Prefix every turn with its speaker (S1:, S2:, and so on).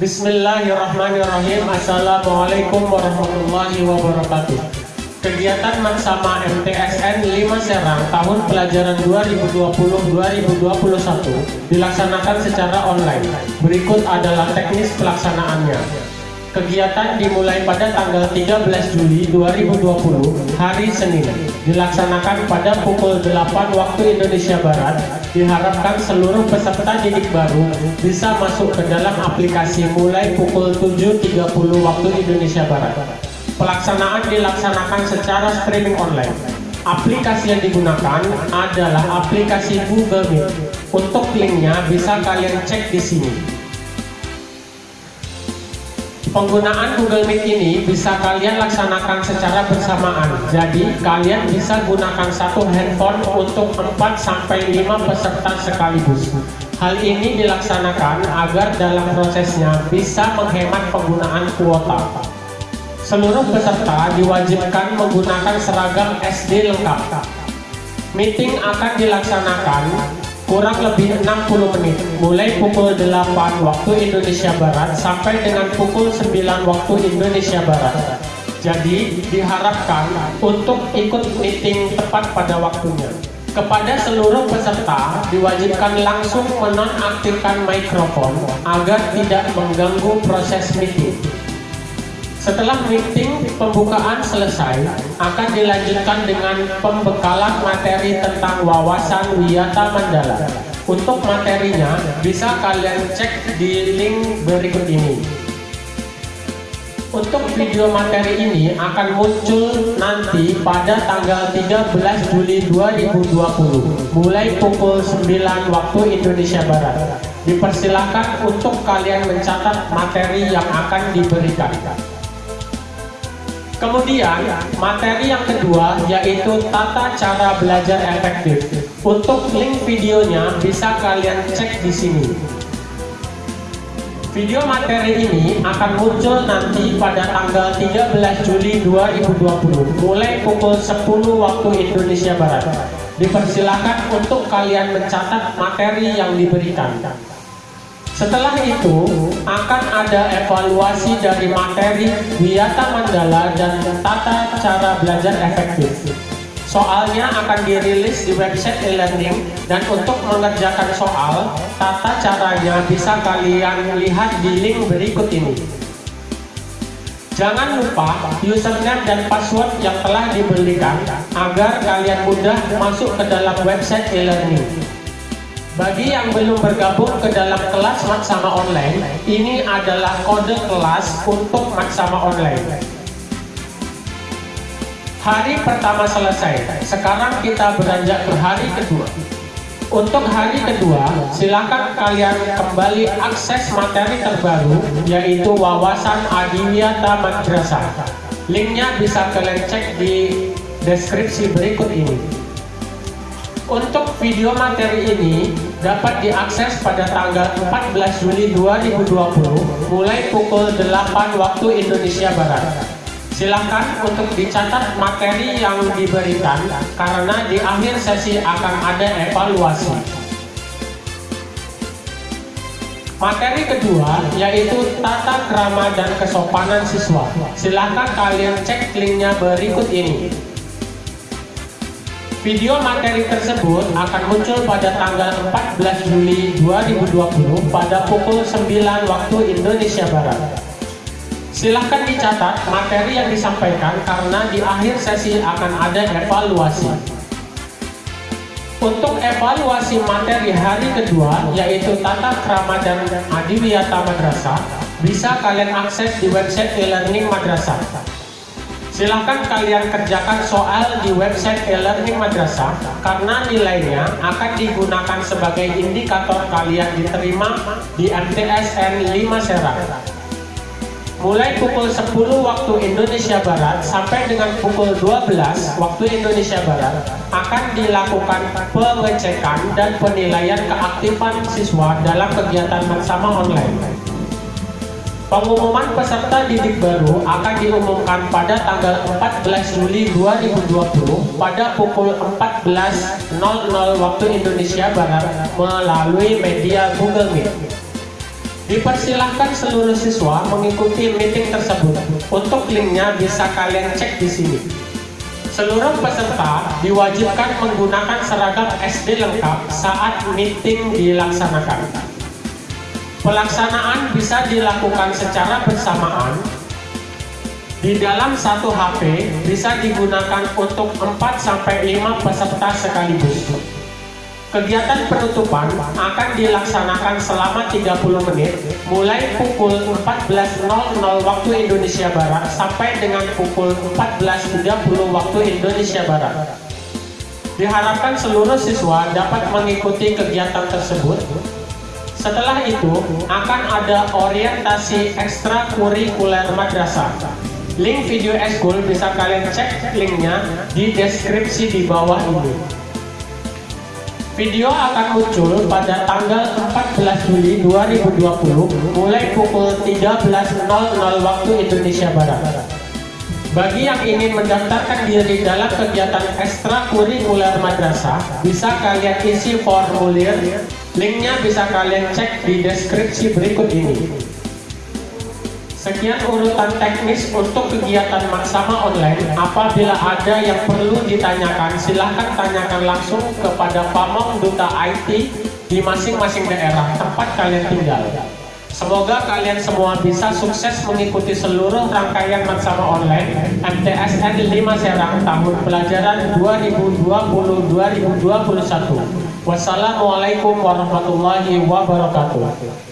S1: Bismillahirrahmanirrahim Assalamualaikum warahmatullahi wabarakatuh Kegiatan Maksama MTSN 5 Serang tahun pelajaran 2020-2021 dilaksanakan secara online. Berikut adalah teknis pelaksanaannya. Kegiatan dimulai pada tanggal 13 Juli 2020 hari Senin dilaksanakan pada pukul 8 waktu Indonesia Barat diharapkan seluruh peserta didik baru bisa masuk ke dalam aplikasi mulai pukul 7.30 waktu Indonesia Barat Pelaksanaan dilaksanakan secara streaming online. Aplikasi yang digunakan adalah aplikasi Google Meet. Untuk linknya bisa kalian cek di sini. Penggunaan Google Meet ini bisa kalian laksanakan secara bersamaan. Jadi, kalian bisa gunakan satu handphone untuk 4 sampai 5 peserta sekaligus. Hal ini dilaksanakan agar dalam prosesnya bisa menghemat penggunaan kuota. Seluruh peserta diwajibkan menggunakan seragam SD lengkap. Meeting akan dilaksanakan kurang lebih 60 menit, mulai pukul 8 waktu Indonesia Barat sampai dengan pukul 9 waktu Indonesia Barat. Jadi diharapkan untuk ikut meeting tepat pada waktunya. Kepada seluruh peserta diwajibkan langsung menonaktifkan mikrofon agar tidak mengganggu proses meeting. Setelah meeting pembukaan selesai, akan dilanjutkan dengan pembekalan materi tentang wawasan Wiyata Mandala. Untuk materinya, bisa kalian cek di link berikut ini. Untuk video materi ini akan muncul nanti pada tanggal 13 Juli 2020 mulai pukul 9 waktu Indonesia Barat. Dipersilahkan untuk kalian mencatat materi yang akan diberikan. Kemudian, materi yang kedua yaitu tata cara belajar efektif. Untuk link videonya bisa kalian cek di sini. Video materi ini akan muncul nanti pada tanggal 13 Juli 2020 mulai pukul 10 waktu Indonesia Barat. Dipersilakan untuk kalian mencatat materi yang diberikan. Setelah itu, akan ada evaluasi dari materi Wiyata Mandala dan tata cara belajar efektif. Soalnya akan dirilis di website e-learning dan untuk mengerjakan soal, tata caranya bisa kalian lihat di link berikut ini. Jangan lupa username dan password yang telah diberikan agar kalian mudah masuk ke dalam website e-learning. Bagi yang belum bergabung ke dalam kelas Maksama Online, ini adalah kode kelas untuk Maksama Online. Hari pertama selesai, sekarang kita beranjak ke hari kedua. Untuk hari kedua, silakan kalian kembali akses materi terbaru, yaitu wawasan Adiwiyata Madrasah. Linknya bisa kalian cek di deskripsi berikut ini. Untuk video materi ini dapat diakses pada tanggal 14 Juli 2020 mulai pukul 8 waktu Indonesia Barat. Silahkan untuk dicatat materi yang diberikan karena di akhir sesi akan ada evaluasi. Materi kedua yaitu tata krama dan kesopanan siswa. Silahkan kalian cek linknya berikut ini. Video materi tersebut akan muncul pada tanggal 14 Juli 2020 pada pukul 9 waktu Indonesia Barat. Silahkan dicatat materi yang disampaikan karena di akhir sesi akan ada evaluasi. Untuk evaluasi materi hari kedua, yaitu Tata Krama dan Adiwiyata Madrasah, bisa kalian akses di website e-learning madrasah. Silahkan kalian kerjakan soal di website e-learning madrasah karena nilainya akan digunakan sebagai indikator kalian diterima di MTSN 5 Serang. Mulai pukul 10 waktu Indonesia Barat sampai dengan pukul 12 waktu Indonesia Barat akan dilakukan pengecekan dan penilaian keaktifan siswa dalam kegiatan bersama online. Pengumuman peserta didik baru akan diumumkan pada tanggal 14 Juli 2020 pada pukul 14.00 waktu Indonesia Barat melalui media Google Meet. Dipersilahkan seluruh siswa mengikuti meeting tersebut. Untuk linknya bisa kalian cek di sini. Seluruh peserta diwajibkan menggunakan seragam SD lengkap saat meeting dilaksanakan. Pelaksanaan bisa dilakukan secara bersamaan di dalam satu HP bisa digunakan untuk 4-5 peserta sekaligus. Kegiatan penutupan akan dilaksanakan selama 30 menit mulai pukul 14.00 waktu Indonesia Barat sampai dengan pukul 14.30 waktu Indonesia Barat. Diharapkan seluruh siswa dapat mengikuti kegiatan tersebut setelah itu akan ada orientasi ekstrakurikuler madrasah Link video eskul bisa kalian cek linknya di deskripsi di bawah ini. Video akan muncul pada tanggal 14 Juli 2020 mulai pukul 13.00 waktu Indonesia Barat. Bagi yang ingin mendaftarkan diri dalam kegiatan ekstrakurikuler madrasah, bisa kalian isi formulir. Linknya bisa kalian cek di deskripsi berikut ini. Sekian urutan teknis untuk kegiatan maksama online. Apabila ada yang perlu ditanyakan, silahkan tanyakan langsung kepada Pamong Duta IT di masing-masing daerah tempat kalian tinggal. Semoga kalian semua bisa sukses mengikuti seluruh rangkaian maksama online MTSN 5 Serang tahun pelajaran 2020-2021. Wassalamualaikum warahmatullahi wabarakatuh.